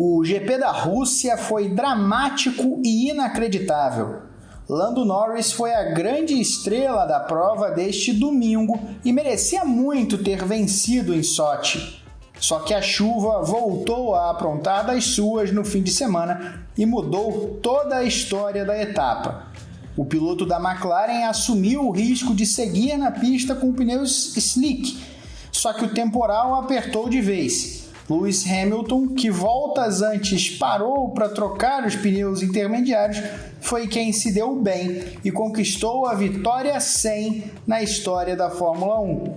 O GP da Rússia foi dramático e inacreditável. Lando Norris foi a grande estrela da prova deste domingo e merecia muito ter vencido em Sochi. Só que a chuva voltou a aprontar das suas no fim de semana e mudou toda a história da etapa. O piloto da McLaren assumiu o risco de seguir na pista com pneus slick, só que o temporal apertou de vez. Lewis Hamilton, que voltas antes parou para trocar os pneus intermediários, foi quem se deu bem e conquistou a vitória 100 na história da Fórmula 1.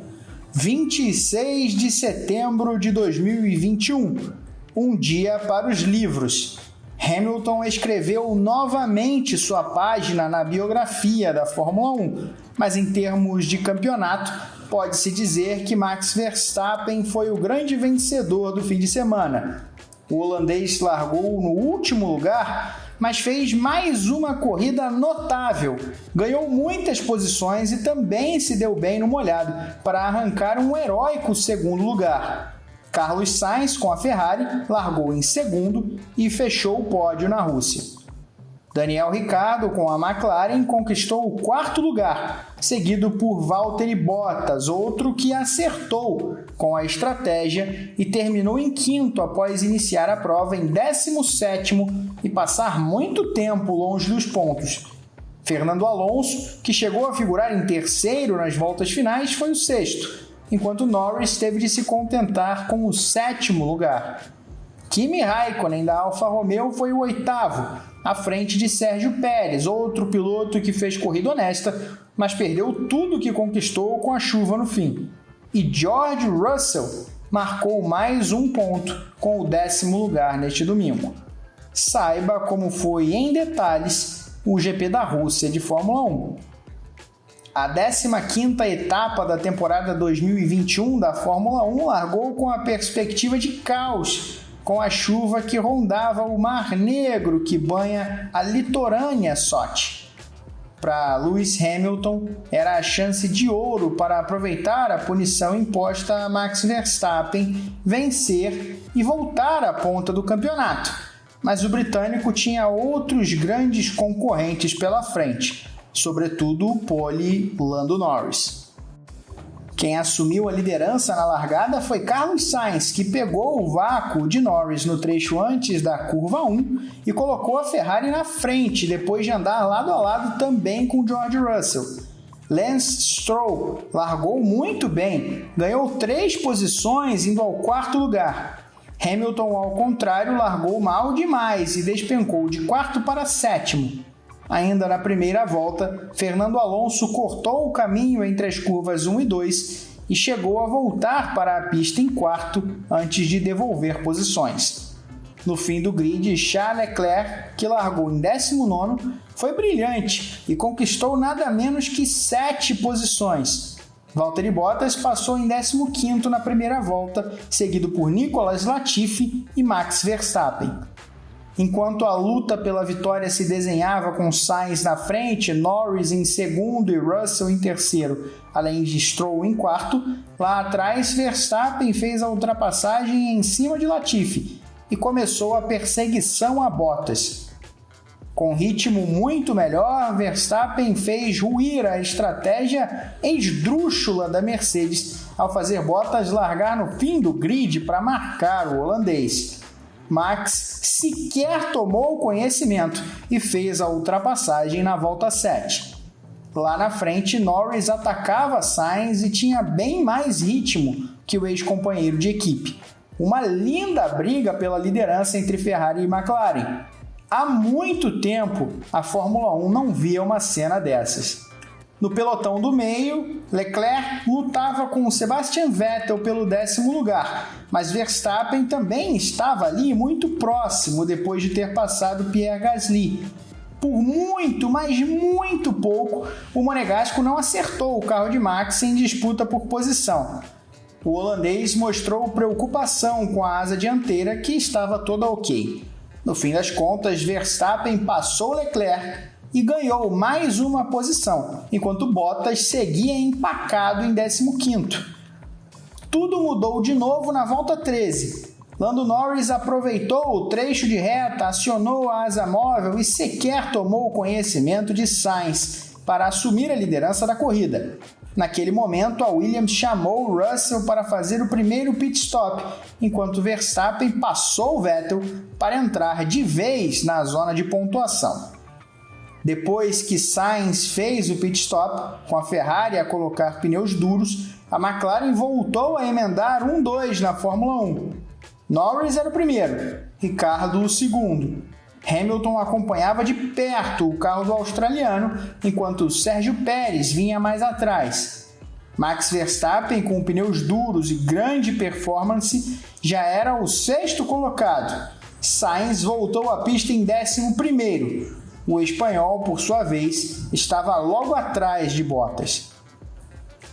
26 de setembro de 2021, um dia para os livros. Hamilton escreveu novamente sua página na biografia da Fórmula 1, mas em termos de campeonato, pode-se dizer que Max Verstappen foi o grande vencedor do fim de semana. O holandês largou no último lugar mas fez mais uma corrida notável. Ganhou muitas posições e também se deu bem no molhado para arrancar um heróico segundo lugar. Carlos Sainz, com a Ferrari, largou em segundo e fechou o pódio na Rússia. Daniel Ricciardo, com a McLaren, conquistou o quarto lugar, seguido por Valtteri Bottas, outro que acertou com a estratégia e terminou em quinto após iniciar a prova em 17 e passar muito tempo longe dos pontos. Fernando Alonso, que chegou a figurar em terceiro nas voltas finais, foi o sexto, enquanto Norris teve de se contentar com o sétimo lugar. Kimi Raikkonen da Alfa Romeo foi o oitavo, à frente de Sérgio Pérez, outro piloto que fez corrida honesta, mas perdeu tudo que conquistou com a chuva no fim. E George Russell marcou mais um ponto com o décimo lugar neste domingo. Saiba como foi em detalhes o GP da Rússia de Fórmula 1. A 15ª etapa da temporada 2021 da Fórmula 1 largou com a perspectiva de caos com a chuva que rondava o Mar Negro que banha a litorânea Sochi. Para Lewis Hamilton, era a chance de ouro para aproveitar a punição imposta a Max Verstappen, vencer e voltar à ponta do campeonato. Mas o britânico tinha outros grandes concorrentes pela frente, sobretudo o pole Lando Norris. Quem assumiu a liderança na largada foi Carlos Sainz, que pegou o vácuo de Norris no trecho antes da curva 1 e colocou a Ferrari na frente, depois de andar lado a lado também com George Russell. Lance Stroll largou muito bem, ganhou três posições indo ao quarto lugar. Hamilton, ao contrário, largou mal demais e despencou de quarto para sétimo. Ainda na primeira volta, Fernando Alonso cortou o caminho entre as curvas 1 e 2 e chegou a voltar para a pista em quarto antes de devolver posições. No fim do grid, Charles Leclerc, que largou em 19, foi brilhante e conquistou nada menos que 7 posições. Valtteri Bottas passou em 15 na primeira volta, seguido por Nicolas Latifi e Max Verstappen. Enquanto a luta pela vitória se desenhava com Sainz na frente, Norris em segundo e Russell em terceiro, além de Stroll em quarto, lá atrás Verstappen fez a ultrapassagem em cima de Latifi e começou a perseguição a Bottas. Com ritmo muito melhor, Verstappen fez ruir a estratégia esdrúxula da Mercedes ao fazer Bottas largar no fim do grid para marcar o holandês. Max sequer tomou conhecimento e fez a ultrapassagem na volta 7. Lá na frente, Norris atacava Sainz e tinha bem mais ritmo que o ex-companheiro de equipe. Uma linda briga pela liderança entre Ferrari e McLaren. Há muito tempo a Fórmula 1 não via uma cena dessas. No pelotão do meio, Leclerc lutava com Sebastian Vettel pelo décimo lugar, mas Verstappen também estava ali muito próximo depois de ter passado Pierre Gasly. Por muito, mas muito pouco, o Monegasco não acertou o carro de Max em disputa por posição. O holandês mostrou preocupação com a asa dianteira que estava toda ok. No fim das contas, Verstappen passou Leclerc e ganhou mais uma posição, enquanto Bottas seguia empacado em 15º. Tudo mudou de novo na volta 13. Lando Norris aproveitou o trecho de reta, acionou a asa móvel e sequer tomou conhecimento de Sainz para assumir a liderança da corrida. Naquele momento, a Williams chamou Russell para fazer o primeiro pit stop, enquanto Verstappen passou Vettel para entrar de vez na zona de pontuação. Depois que Sainz fez o pit stop, com a Ferrari a colocar pneus duros, a McLaren voltou a emendar 1-2 na Fórmula 1. Norris era o primeiro, Ricardo o segundo. Hamilton acompanhava de perto o carro do australiano, enquanto Sérgio Pérez vinha mais atrás. Max Verstappen, com pneus duros e grande performance, já era o sexto colocado. Sainz voltou à pista em décimo primeiro, o espanhol, por sua vez, estava logo atrás de Bottas.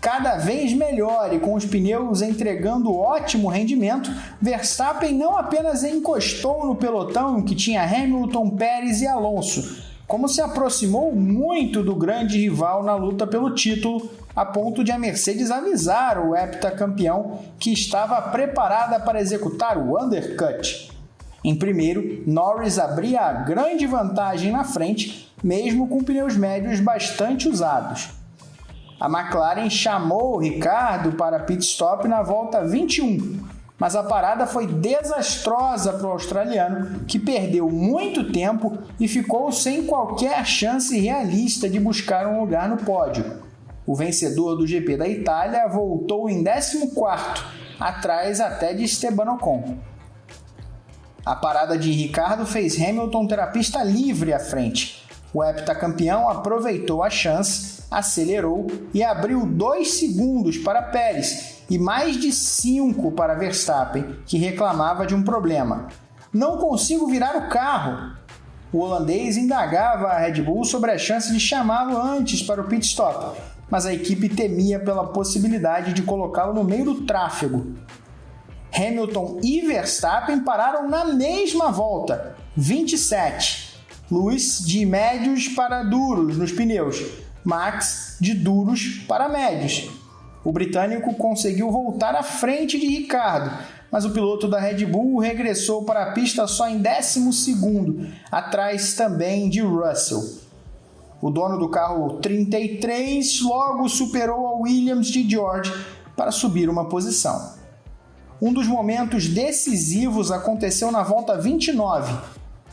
Cada vez melhor e com os pneus entregando ótimo rendimento, Verstappen não apenas encostou no pelotão que tinha Hamilton, Pérez e Alonso, como se aproximou muito do grande rival na luta pelo título, a ponto de a Mercedes avisar o heptacampeão que estava preparada para executar o undercut. Em primeiro, Norris abria a grande vantagem na frente, mesmo com pneus médios bastante usados. A McLaren chamou Ricardo para pit stop na volta 21, mas a parada foi desastrosa para o australiano, que perdeu muito tempo e ficou sem qualquer chance realista de buscar um lugar no pódio. O vencedor do GP da Itália voltou em 14, atrás até de Esteban Ocon. A parada de Ricardo fez Hamilton ter a pista livre à frente. O heptacampeão aproveitou a chance, acelerou e abriu dois segundos para Pérez e mais de cinco para Verstappen, que reclamava de um problema. Não consigo virar o carro. O holandês indagava a Red Bull sobre a chance de chamá-lo antes para o pit stop, mas a equipe temia pela possibilidade de colocá-lo no meio do tráfego. Hamilton e Verstappen pararam na mesma volta, 27. Lewis de médios para duros nos pneus, Max de duros para médios. O britânico conseguiu voltar à frente de Ricardo, mas o piloto da Red Bull regressou para a pista só em 12, atrás também de Russell. O dono do carro 33 logo superou a Williams de George para subir uma posição. Um dos momentos decisivos aconteceu na volta 29.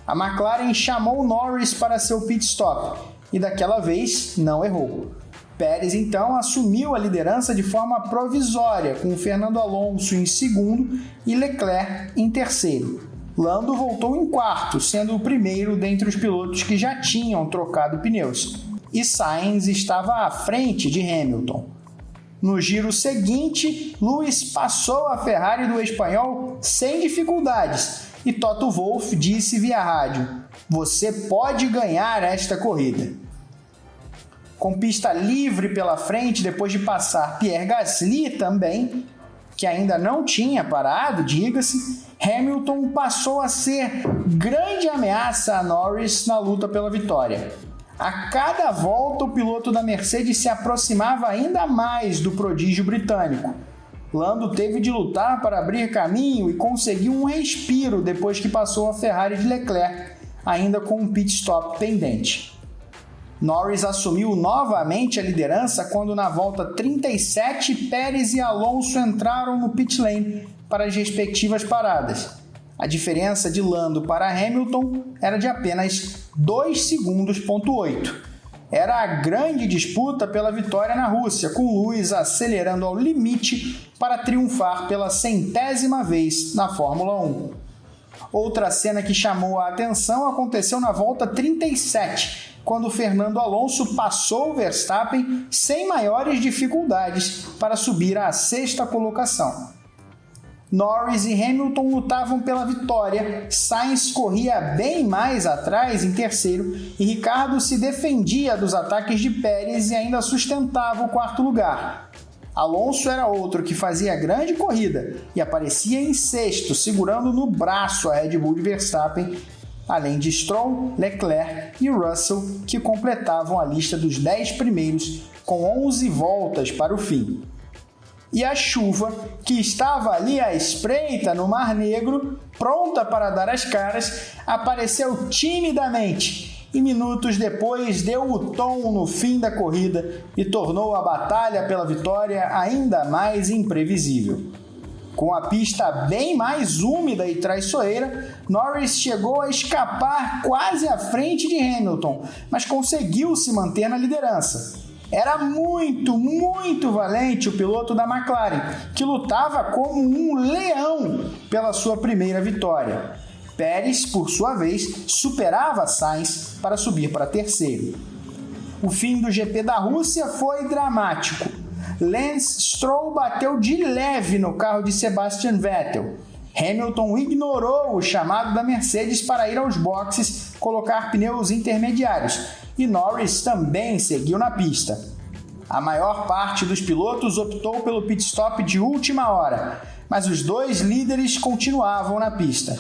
A McLaren chamou Norris para seu pit stop e daquela vez não errou. Pérez então assumiu a liderança de forma provisória, com Fernando Alonso em segundo e Leclerc em terceiro. Lando voltou em quarto, sendo o primeiro dentre os pilotos que já tinham trocado pneus. E Sainz estava à frente de Hamilton. No giro seguinte, Lewis passou a Ferrari do espanhol sem dificuldades e Toto Wolff disse via rádio: Você pode ganhar esta corrida. Com pista livre pela frente, depois de passar Pierre Gasly também, que ainda não tinha parado, diga-se, Hamilton passou a ser grande ameaça a Norris na luta pela vitória. A cada volta, o piloto da Mercedes se aproximava ainda mais do prodígio britânico. Lando teve de lutar para abrir caminho e conseguiu um respiro depois que passou a Ferrari de Leclerc, ainda com um pit stop pendente. Norris assumiu novamente a liderança quando, na volta 37, Pérez e Alonso entraram no pit lane para as respectivas paradas. A diferença de Lando para Hamilton era de apenas 2 segundos. Era a grande disputa pela vitória na Rússia, com Lewis acelerando ao limite para triunfar pela centésima vez na Fórmula 1. Outra cena que chamou a atenção aconteceu na volta 37, quando Fernando Alonso passou o Verstappen sem maiores dificuldades para subir à sexta colocação. Norris e Hamilton lutavam pela vitória, Sainz corria bem mais atrás em terceiro e Ricardo se defendia dos ataques de Pérez e ainda sustentava o quarto lugar. Alonso era outro que fazia grande corrida e aparecia em sexto, segurando no braço a Red Bull de Verstappen, além de Stroll, Leclerc e Russell, que completavam a lista dos 10 primeiros com 11 voltas para o fim. E a chuva, que estava ali à espreita no Mar Negro, pronta para dar as caras, apareceu timidamente e minutos depois deu o tom no fim da corrida e tornou a batalha pela vitória ainda mais imprevisível. Com a pista bem mais úmida e traiçoeira, Norris chegou a escapar quase à frente de Hamilton, mas conseguiu se manter na liderança. Era muito, muito valente o piloto da McLaren, que lutava como um leão pela sua primeira vitória. Pérez, por sua vez, superava Sainz para subir para terceiro. O fim do GP da Rússia foi dramático. Lance Stroll bateu de leve no carro de Sebastian Vettel. Hamilton ignorou o chamado da Mercedes para ir aos boxes colocar pneus intermediários e Norris também seguiu na pista. A maior parte dos pilotos optou pelo pit stop de última hora, mas os dois líderes continuavam na pista.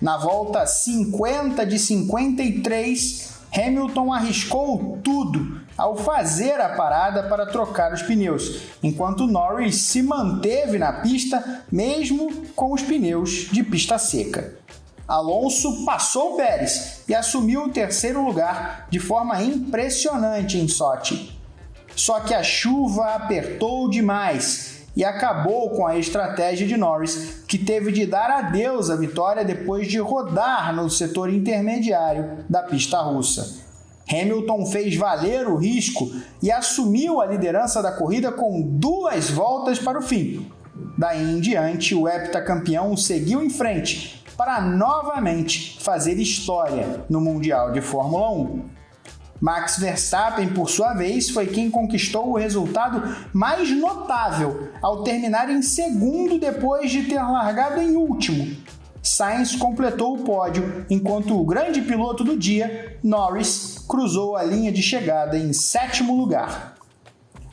Na volta 50 de 53, Hamilton arriscou tudo ao fazer a parada para trocar os pneus, enquanto Norris se manteve na pista mesmo com os pneus de pista seca. Alonso passou Pérez e assumiu o terceiro lugar de forma impressionante em Sochi. Só que a chuva apertou demais e acabou com a estratégia de Norris, que teve de dar adeus à vitória depois de rodar no setor intermediário da pista russa. Hamilton fez valer o risco e assumiu a liderança da corrida com duas voltas para o fim. Daí em diante, o heptacampeão seguiu em frente para novamente fazer história no Mundial de Fórmula 1. Max Verstappen, por sua vez, foi quem conquistou o resultado mais notável ao terminar em segundo depois de ter largado em último. Sainz completou o pódio, enquanto o grande piloto do dia, Norris, cruzou a linha de chegada em sétimo lugar.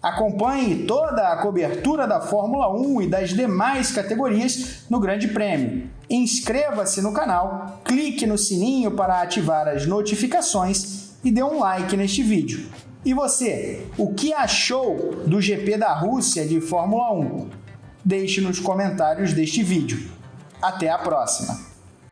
Acompanhe toda a cobertura da Fórmula 1 e das demais categorias no Grande Prêmio. Inscreva-se no canal, clique no sininho para ativar as notificações e dê um like neste vídeo. E você, o que achou do GP da Rússia de Fórmula 1? Deixe nos comentários deste vídeo. Até a próxima!